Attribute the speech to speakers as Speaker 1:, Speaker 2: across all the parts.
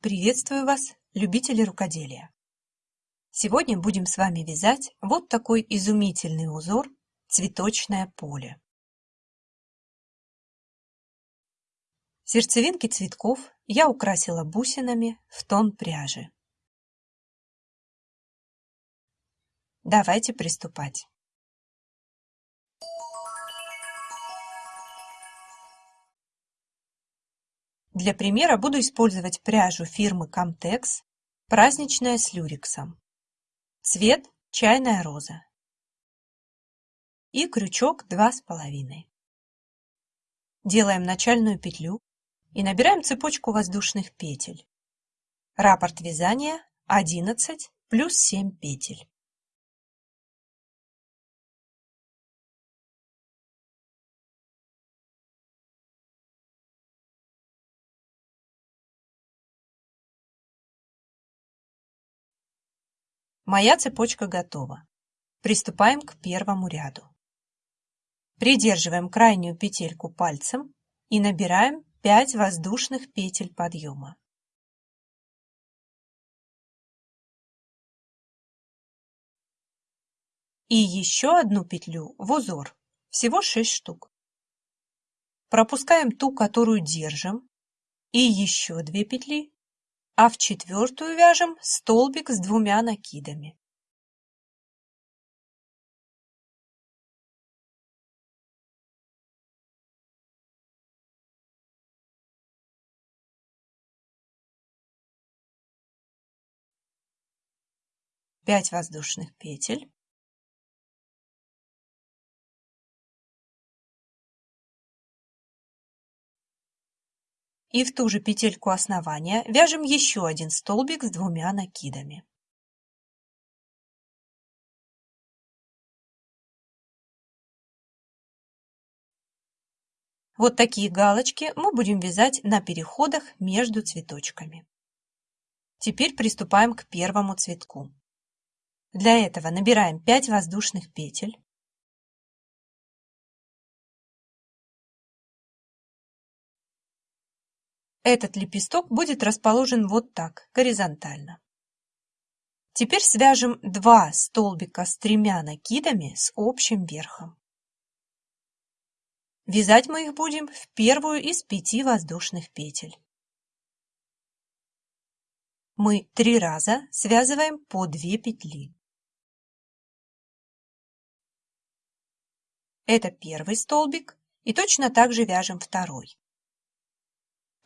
Speaker 1: Приветствую вас, любители рукоделия! Сегодня будем с вами вязать вот такой изумительный узор «Цветочное поле». Сердцевинки цветков я украсила бусинами в тон пряжи. Давайте приступать. Для примера буду использовать пряжу фирмы Comtex праздничная с люрексом. Цвет чайная роза. И крючок два с половиной. Делаем начальную петлю и набираем цепочку воздушных петель. Раппорт вязания 11 плюс 7 петель. Моя цепочка готова. Приступаем к первому ряду. Придерживаем крайнюю петельку пальцем и набираем 5 воздушных петель подъема. И еще одну петлю в узор, всего 6 штук. Пропускаем ту, которую держим, и еще 2 петли а в четвертую вяжем столбик с двумя накидами. Пять воздушных петель и в ту же петельку основания вяжем еще один столбик с двумя накидами. Вот такие галочки мы будем вязать на переходах между цветочками. Теперь приступаем к первому цветку. Для этого набираем 5 воздушных петель, Этот лепесток будет расположен вот так, горизонтально. Теперь свяжем два столбика с тремя накидами с общим верхом. Вязать мы их будем в первую из пяти воздушных петель. Мы три раза связываем по две петли. Это первый столбик и точно так же вяжем второй.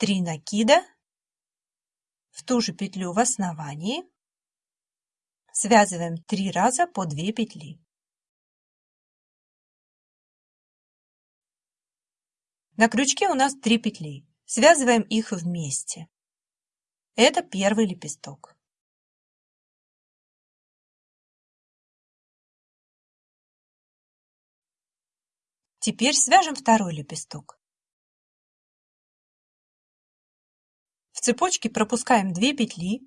Speaker 1: 3 накида в ту же петлю в основании связываем 3 раза по 2 петли. На крючке у нас 3 петли. Связываем их вместе. Это первый лепесток. Теперь свяжем второй лепесток. Цепочке пропускаем 2 петли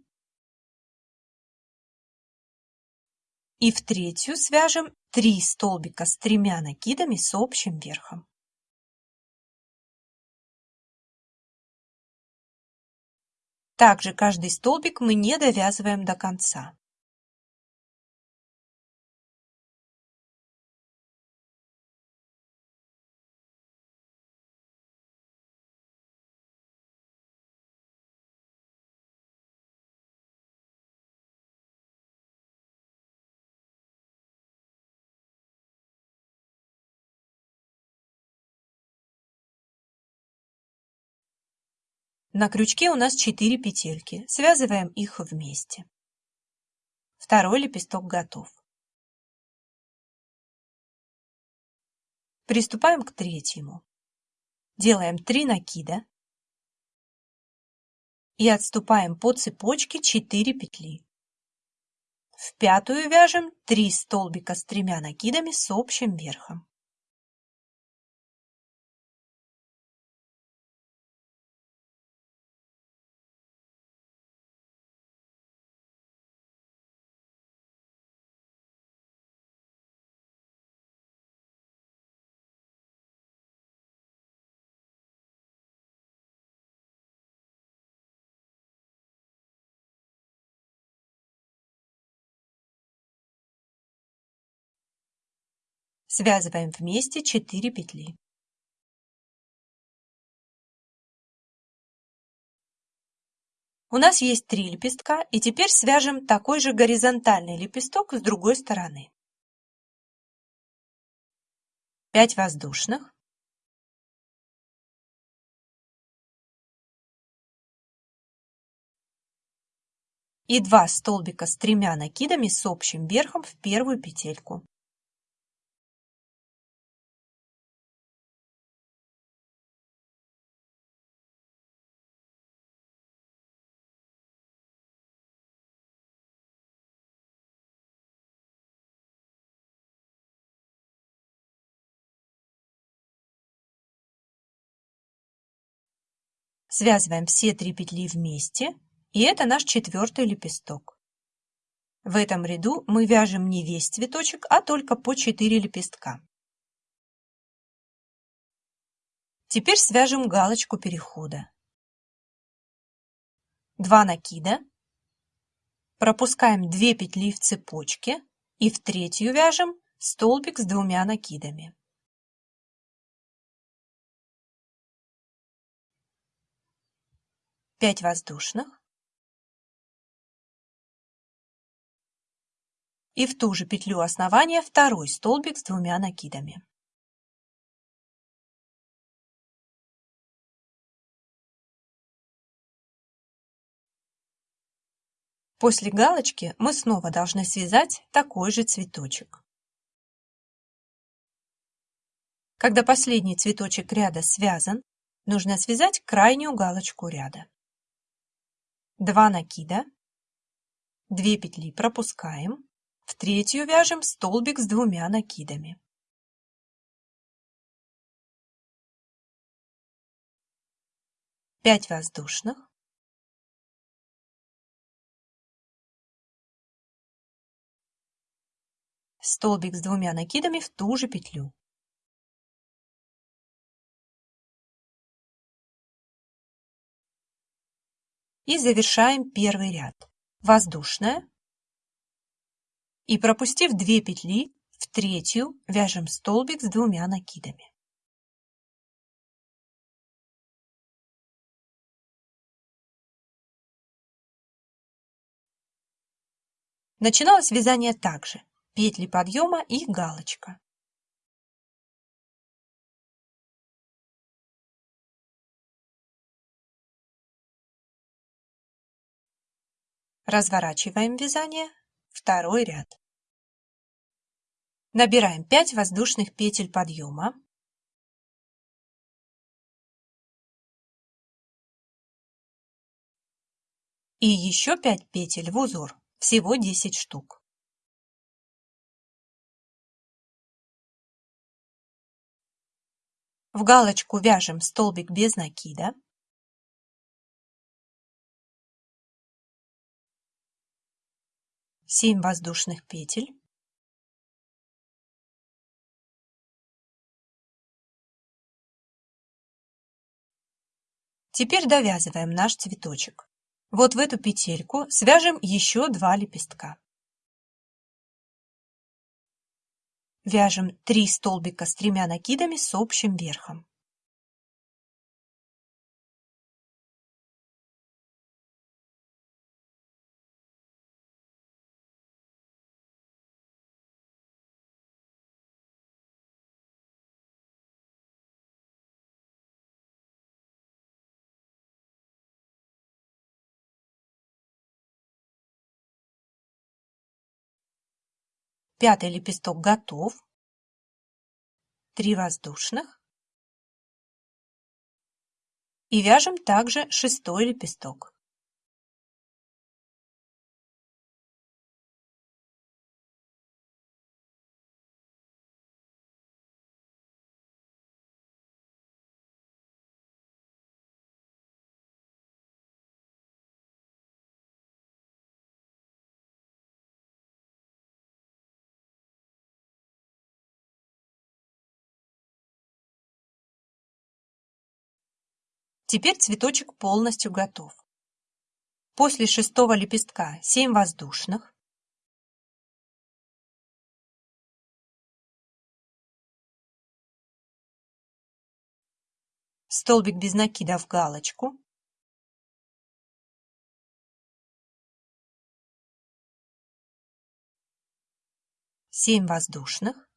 Speaker 1: и в третью свяжем 3 столбика с тремя накидами с общим верхом. Также каждый столбик мы не довязываем до конца. На крючке у нас 4 петельки, связываем их вместе. Второй лепесток готов. Приступаем к третьему. Делаем 3 накида и отступаем по цепочке 4 петли. В пятую вяжем 3 столбика с тремя накидами с общим верхом. Связываем вместе 4 петли. У нас есть три лепестка, и теперь свяжем такой же горизонтальный лепесток с другой стороны. 5 воздушных. И 2 столбика с тремя накидами с общим верхом в первую петельку. Связываем все три петли вместе, и это наш четвертый лепесток. В этом ряду мы вяжем не весь цветочек, а только по 4 лепестка. Теперь свяжем галочку перехода. Два накида, пропускаем 2 петли в цепочке и в третью вяжем столбик с двумя накидами. 5 воздушных и в ту же петлю основания второй столбик с двумя накидами. После галочки мы снова должны связать такой же цветочек. Когда последний цветочек ряда связан, нужно связать крайнюю галочку ряда. 2 накида, 2 петли пропускаем, в третью вяжем столбик с двумя накидами. Пять воздушных. Столбик с двумя накидами в ту же петлю. И завершаем первый ряд. Воздушная. И пропустив 2 петли, в третью вяжем столбик с двумя накидами. Начиналось вязание также. Петли подъема и галочка. Разворачиваем вязание, второй ряд. Набираем 5 воздушных петель подъема. И еще 5 петель в узор, всего 10 штук. В галочку вяжем столбик без накида. Семь воздушных петель Теперь довязываем наш цветочек. Вот в эту петельку свяжем еще два лепестка. Вяжем 3 столбика с тремя накидами с общим верхом. Пятый лепесток готов. Три воздушных. И вяжем также шестой лепесток. Теперь цветочек полностью готов. После шестого лепестка 7 воздушных, столбик без накида в галочку, семь воздушных,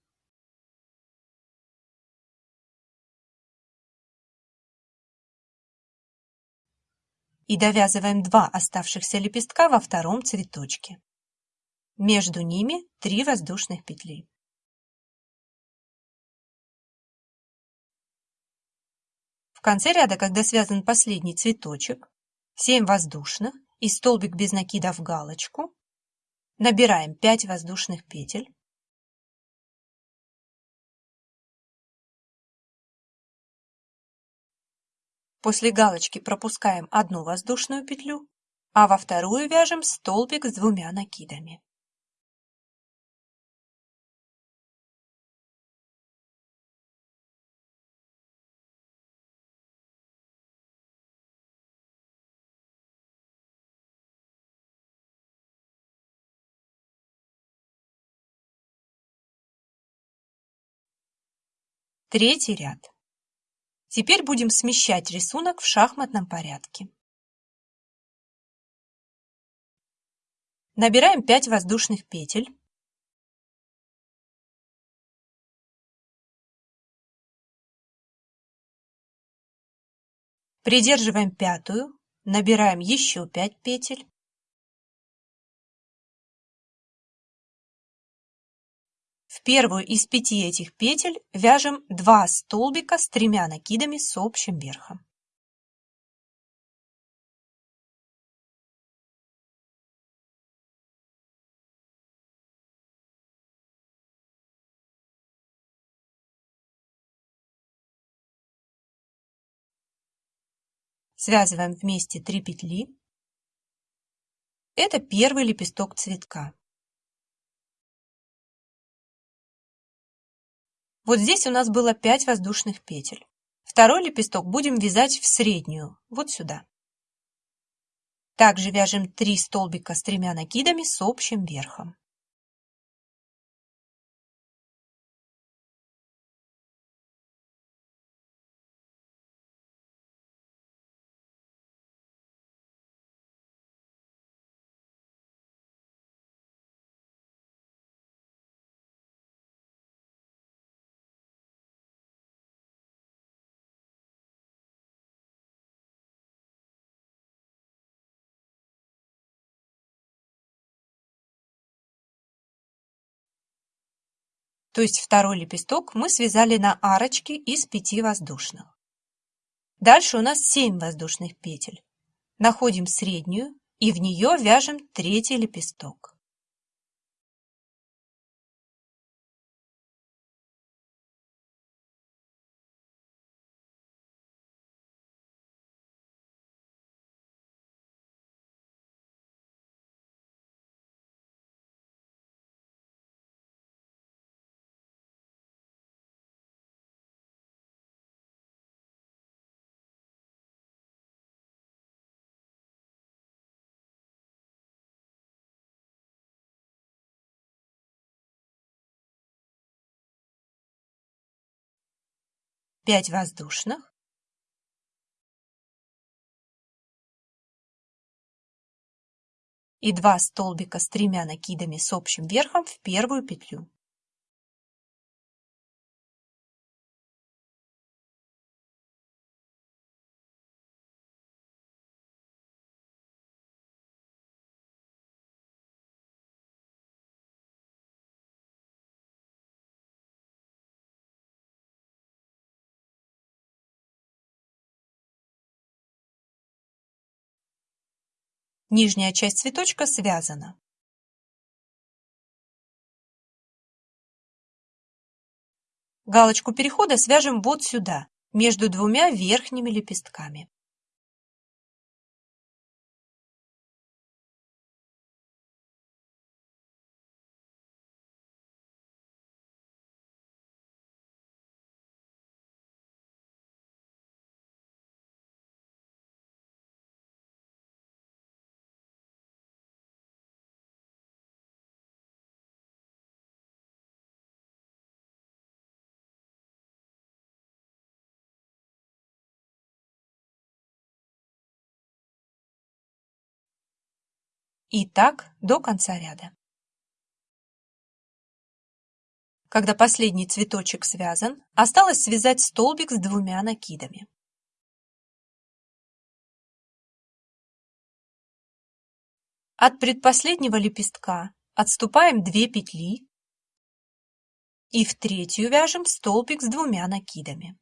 Speaker 1: и довязываем два оставшихся лепестка во втором цветочке. Между ними 3 воздушных петли. В конце ряда, когда связан последний цветочек, 7 воздушных и столбик без накида в галочку, набираем 5 воздушных петель, После галочки пропускаем одну воздушную петлю, а во вторую вяжем столбик с двумя накидами. Третий ряд. Теперь будем смещать рисунок в шахматном порядке. Набираем 5 воздушных петель. Придерживаем пятую, набираем еще 5 петель. Первую из пяти этих петель вяжем 2 столбика с тремя накидами с общим верхом. Связываем вместе 3 петли. Это первый лепесток цветка. Вот здесь у нас было 5 воздушных петель. Второй лепесток будем вязать в среднюю, вот сюда. Также вяжем 3 столбика с тремя накидами с общим верхом. То есть второй лепесток мы связали на арочке из 5 воздушных. Дальше у нас 7 воздушных петель. Находим среднюю и в нее вяжем третий лепесток. Пять воздушных и 2 столбика с тремя накидами с общим верхом в первую петлю. Нижняя часть цветочка связана. Галочку перехода свяжем вот сюда, между двумя верхними лепестками. И так до конца ряда. Когда последний цветочек связан, осталось связать столбик с двумя накидами. От предпоследнего лепестка отступаем 2 петли и в третью вяжем столбик с двумя накидами.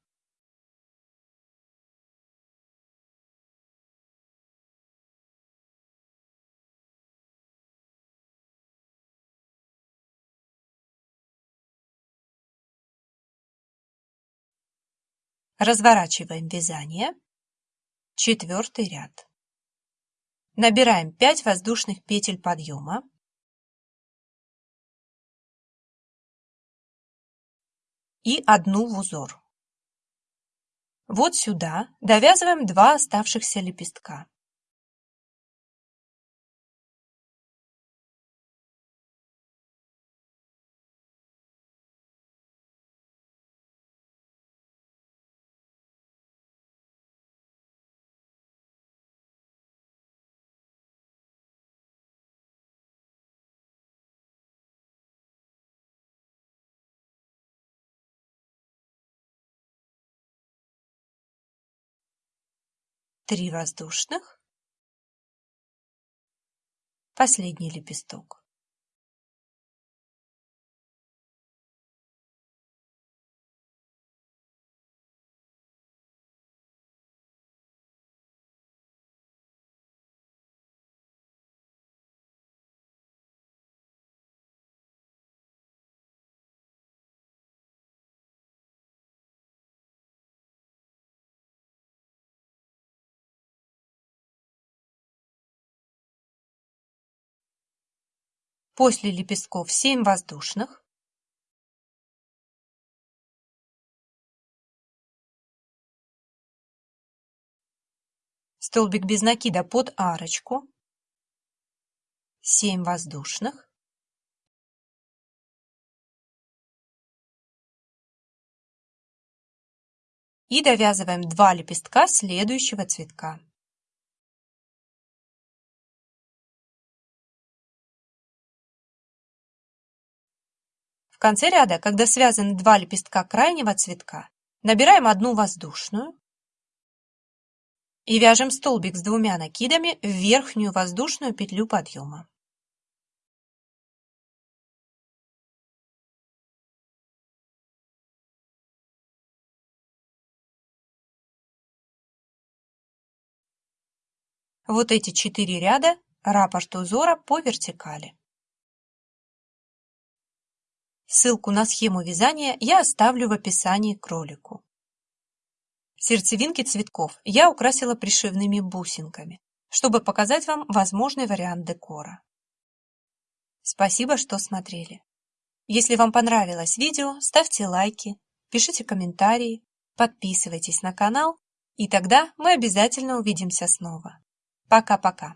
Speaker 1: Разворачиваем вязание. Четвертый ряд. Набираем 5 воздушных петель подъема. И одну в узор. Вот сюда довязываем два оставшихся лепестка. Три воздушных, последний лепесток. После лепестков 7 воздушных. Столбик без накида под арочку. 7 воздушных. И довязываем 2 лепестка следующего цветка. Конце ряда, когда связаны два лепестка крайнего цветка, набираем одну воздушную и вяжем столбик с двумя накидами в верхнюю воздушную петлю подъема. Вот эти четыре ряда – раппорт узора по вертикали. Ссылку на схему вязания я оставлю в описании к ролику. Сердцевинки цветков я украсила пришивными бусинками, чтобы показать вам возможный вариант декора. Спасибо, что смотрели. Если вам понравилось видео, ставьте лайки, пишите комментарии, подписывайтесь на канал, и тогда мы обязательно увидимся снова. Пока-пока.